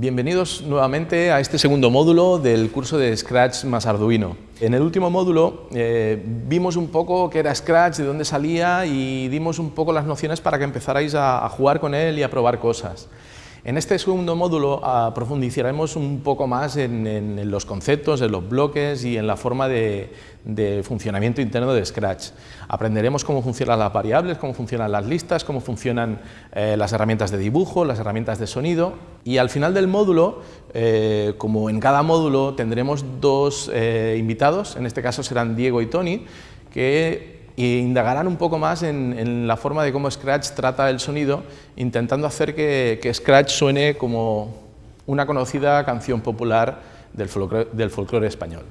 Bienvenidos nuevamente a este segundo módulo del curso de Scratch más Arduino. En el último módulo eh, vimos un poco qué era Scratch, de dónde salía y dimos un poco las nociones para que empezarais a jugar con él y a probar cosas. En este segundo módulo ah, profundizaremos un poco más en, los conceptos, en los bloques y en la forma de, funcionamiento interno de Scratch. Aprenderemos cómo funcionan las variables, cómo funcionan las listas, cómo funcionan eh, las herramientas de dibujo, las herramientas de sonido y al final del módulo, eh, como en cada módulo, tendremos dos eh, invitados, en este caso serán Diego y Tony, que e indagarán un poco más en, la forma de cómo Scratch trata el sonido, intentando hacer que, Scratch suene como una conocida canción popular del folclore español.